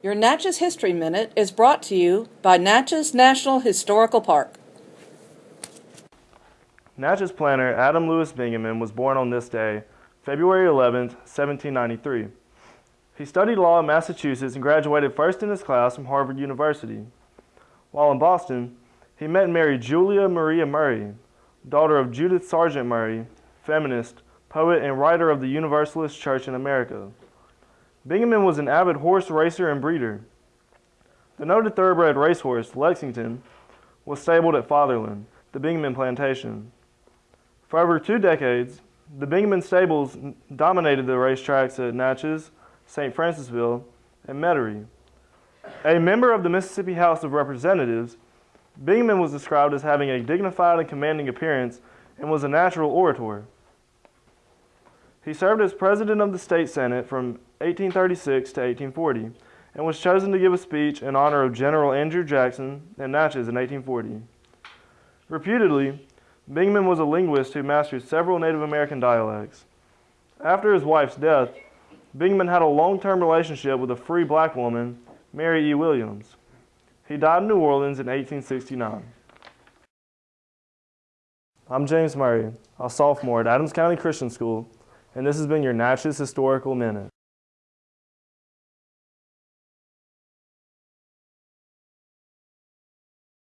Your Natchez History Minute is brought to you by Natchez National Historical Park. Natchez planter Adam Lewis Bingaman was born on this day, February 11, 1793. He studied law in Massachusetts and graduated first in his class from Harvard University. While in Boston, he met and married Julia Maria Murray, daughter of Judith Sargent Murray, feminist, poet, and writer of the Universalist Church in America. Bingaman was an avid horse racer and breeder. The noted thoroughbred racehorse, Lexington, was stabled at Fatherland, the Bingaman plantation. For over two decades, the Bingaman stables dominated the racetracks at Natchez, St. Francisville, and Metairie. A member of the Mississippi House of Representatives, Bingaman was described as having a dignified and commanding appearance and was a natural orator. He served as president of the state senate from 1836 to 1840 and was chosen to give a speech in honor of General Andrew Jackson in Natchez in 1840. Reputedly, Bingman was a linguist who mastered several Native American dialects. After his wife's death, Bingman had a long-term relationship with a free black woman, Mary E. Williams. He died in New Orleans in 1869. I'm James Murray, a sophomore at Adams County Christian School and this has been your Natchez Historical Minute.